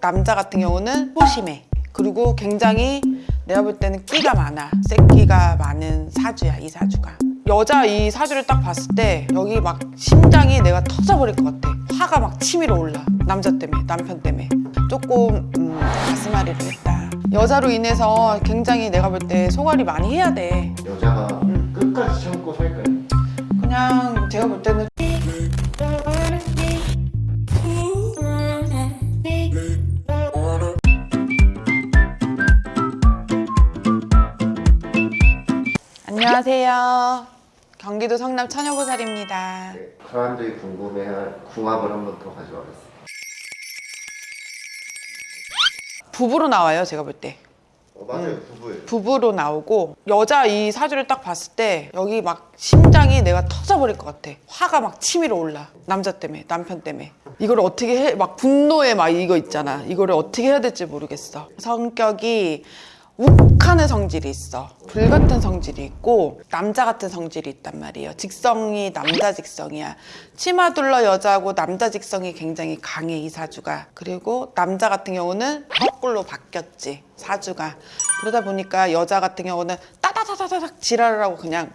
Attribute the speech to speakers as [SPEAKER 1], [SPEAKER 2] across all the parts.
[SPEAKER 1] 남자 같은 경우는 소심해 그리고 굉장히 내가 볼 때는 끼가 많아. 새끼가 많은 사주야 이 사주가. 여자 이 사주를 딱 봤을 때 여기 막 심장이 내가 터져버릴 것 같아. 화가 막 치밀어 올라. 남자 때문에 남편 때문에. 조금 음, 가슴앓이를 했다. 여자로 인해서 굉장히 내가 볼 때 소갈이 많이 해야 돼.
[SPEAKER 2] 여자가
[SPEAKER 1] 음.
[SPEAKER 2] 끝까지 참고 살까요?
[SPEAKER 1] 그냥 제가 볼 때는 안녕하세요. 경기도 성남 처녀보살입니다.
[SPEAKER 2] 네, 사람들이 궁금해할 궁합을 한 번 더 가져와봤어요.
[SPEAKER 1] 부부로 나와요 제가 볼 때.
[SPEAKER 2] 어, 맞아요, 부부예요.
[SPEAKER 1] 부부로 나오고 여자 이 사주를 딱 봤을 때 여기 막 심장이 내가 터져버릴 것 같아. 화가 막 치밀어 올라. 남자 때문에 남편 때문에. 이걸 어떻게 해 막 분노에 막 이거 있잖아. 이거를 어떻게 해야 될지 모르겠어. 성격이 욱하는 성질이 있어. 불 같은 성질이 있고 남자 같은 성질이 있단 말이에요. 직성이 남자 직성이야. 치마 둘러 여자고 남자 직성이 굉장히 강해 이 사주가. 그리고 남자 같은 경우는 거꾸로 바뀌었지 사주가. 그러다 보니까 여자 같은 경우는 따다다다닥 지랄을 하고 그냥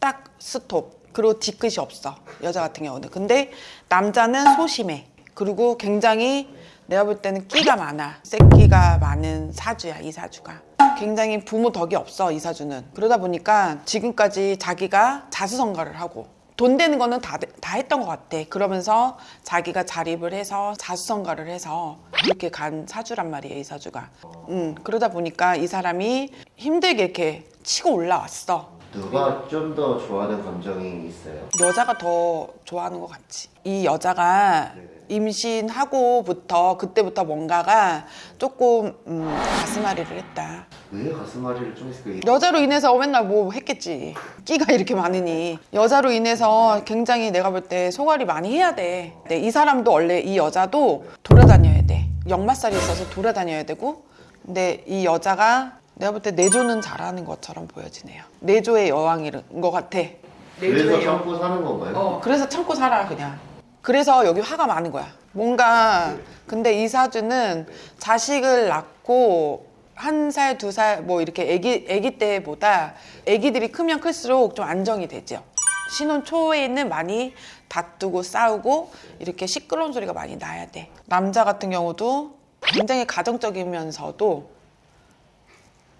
[SPEAKER 1] 딱 스톱. 그리고 뒤끝이 없어 여자 같은 경우는. 근데 남자는 소심해. 그리고 굉장히 내가 볼 때는 끼가 많아. 새끼가 많은 사주야 이 사주가 굉장히 부모 덕이 없어 이 사주는. 그러다 보니까 지금까지 자기가 자수성가를 하고 돈 되는 거는 다, 다 했던 것 같아. 그러면서 자기가 자립을 해서 자수성가를 해서 이렇게 간 사주란 말이에요 이 사주가. 음, 그러다 보니까 이 사람이 힘들게 이렇게 치고 올라왔어
[SPEAKER 2] 누가 좀 더 좋아하는 감정이 있어요?
[SPEAKER 1] 여자가 더 좋아하는 것 같지. 이 여자가 임신하고부터 그때부터 뭔가가 조금 음, 가슴앓이를 했다.
[SPEAKER 2] 왜 가슴앓이를 좀 했을까요?
[SPEAKER 1] 여자로 인해서 맨날 뭐 했겠지. 끼가 이렇게 많으니 여자로 인해서 굉장히 내가 볼 때 소갈이 많이 해야 돼. 네, 이 사람도 원래 이 여자도 돌아다녀야 돼. 역마살이 있어서 돌아다녀야 되고, 근데 이 여자가 내가 볼 때 내조는 잘하는 것처럼 보여지네요. 내조의 여왕인 것 같아.
[SPEAKER 2] 그래서 참고 사는 건가요?
[SPEAKER 1] 어, 그래서 참고 살아 그냥. 그래서 여기 화가 많은 거야. 뭔가 근데 이 사주는 자식을 낳고 한 살, 두 살 뭐 이렇게 아기 아기 때보다 아기들이 크면 클수록 좀 안정이 되죠. 신혼 초에는 많이 다투고 싸우고 이렇게 시끄러운 소리가 많이 나야 돼. 남자 같은 경우도 굉장히 가정적이면서도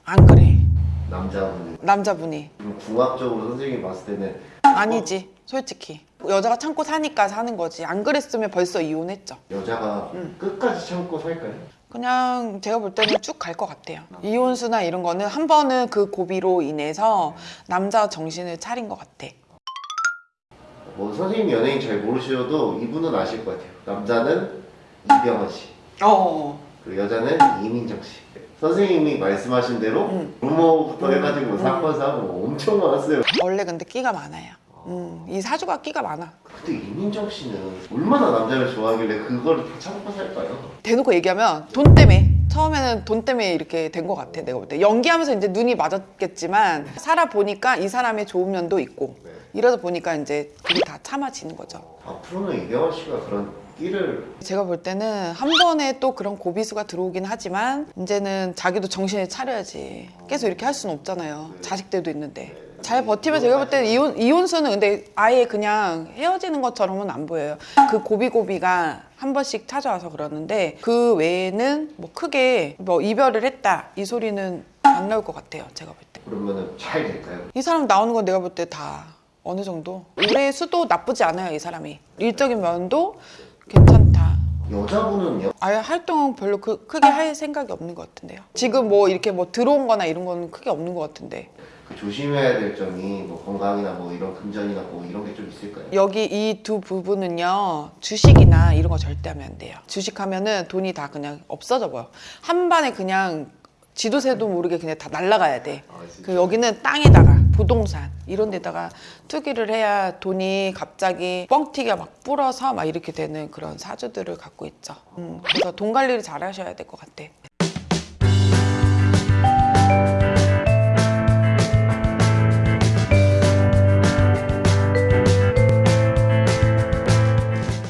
[SPEAKER 1] 안 그래. 남자분이.
[SPEAKER 2] 좀 궁합적으로 선생님이 봤을 때는
[SPEAKER 1] 아니지 솔직히. 여자가 참고 사니까 사는 거지. 안 그랬으면 벌써 이혼했죠.
[SPEAKER 2] 여자가
[SPEAKER 1] 음.
[SPEAKER 2] 끝까지 참고 살까요?
[SPEAKER 1] 그냥 제가 볼 때는 쭉 갈 것 같아요. 이혼수나 이런 거는 한 번은 그 고비로 인해서 남자 정신을 차린 것 같아.
[SPEAKER 2] 뭐 선생님 연예인 잘 모르셔도 이분은 아실 것 같아요. 남자는 이병헌 씨,
[SPEAKER 1] 어
[SPEAKER 2] 그리고 여자는 이민정 씨. 선생님이 말씀하신 대로
[SPEAKER 1] 음.
[SPEAKER 2] 루머부터 해가지고 사건 사고 엄청 많았어요.
[SPEAKER 1] 원래 근데 끼가 많아요 음, 이 사주가 끼가 많아
[SPEAKER 2] 근데 이민정 씨는 얼마나 남자를 좋아하길래 다 참고 살까요?
[SPEAKER 1] 대놓고 얘기하면 돈 때문에 처음에는 돈 때문에 이렇게 된 것 같아 내가 볼 때 연기하면서 이제 눈이 맞았겠지만 살아보니까 이 사람의 좋은 면도 있고
[SPEAKER 2] 네.
[SPEAKER 1] 이러다 보니까 이제 그게 다 참아지는 거죠
[SPEAKER 2] 앞으로는 이병헌 씨가 그런 끼를.
[SPEAKER 1] 제가 볼 때는 한 번에 또 그런 고비수가 들어오긴 하지만 이제는 자기도 정신을 차려야지. 계속 이렇게 할 수는 없잖아요. 자식들도 있는데. 잘 버티면 제가 볼 때는 이혼, 이혼수는 근데 아예 그냥 헤어지는 것처럼은 안 보여요. 그 고비고비가 한 번씩 찾아와서 그러는데 그 외에는 뭐 크게 뭐 이별을 했다. 이 소리는 안 나올 것 같아요 제가 볼 때. 이
[SPEAKER 2] 그러면은 잘 될까요?
[SPEAKER 1] 사람 나오는 건 내가 볼 때 다 어느 정도? 올해 수도 나쁘지 않아요 이 사람이. 일적인 면도 괜찮다
[SPEAKER 2] 여자분은요?
[SPEAKER 1] 아예 활동 별로 그, 크게 할 생각이 없는 것 같은데요. 지금 뭐 이렇게 뭐 들어온 거나 이런 거는 크게 없는 것 같은데.
[SPEAKER 2] 그 조심해야 될 점이 뭐 건강이나 뭐 이런 금전이나 뭐 이런 게 좀 있을까요?
[SPEAKER 1] 여기 이 두 부분은요, 주식이나 이런 거 절대 하면 안 돼요. 주식하면은 돈이 다 그냥 없어져 버려. 한 반에 그냥 지도새도 모르게 그냥 다 날아가야 돼.
[SPEAKER 2] 아?
[SPEAKER 1] 그 여기는 땅에다가 부동산 이런 데다가 투기를 해야 돈이 갑자기 뻥튀기가 막 불어서 막 이렇게 되는 그런 사주들을 갖고 있죠. 음, 그래서 돈 관리를 잘 하셔야 될 것 같아.